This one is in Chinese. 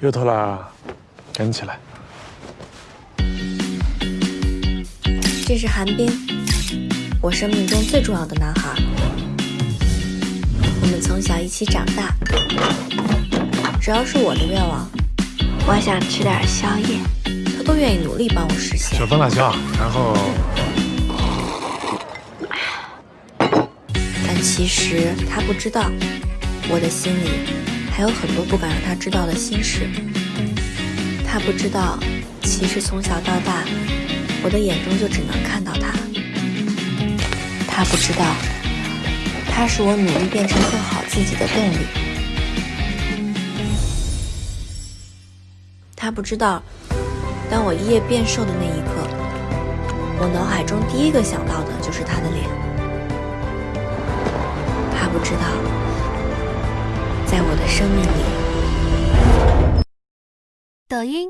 又偷了，跟起来。这是韩冰，我生命中最重要的男孩。我们从小一起长大，只要是我的愿望，我想吃点宵夜，他都愿意努力帮我实现。小分辣椒，然后但其实他不知道，我的心里还有很多不敢让他知道的心事。他不知道，其实从小到大，我的眼中就只能看到他。他不知道，他是我努力变成更好自己的动力。他不知道，当我一夜变瘦的那一刻，我脑海中第一个想到的就是他的脸。他不知道，在我的生命里。抖音。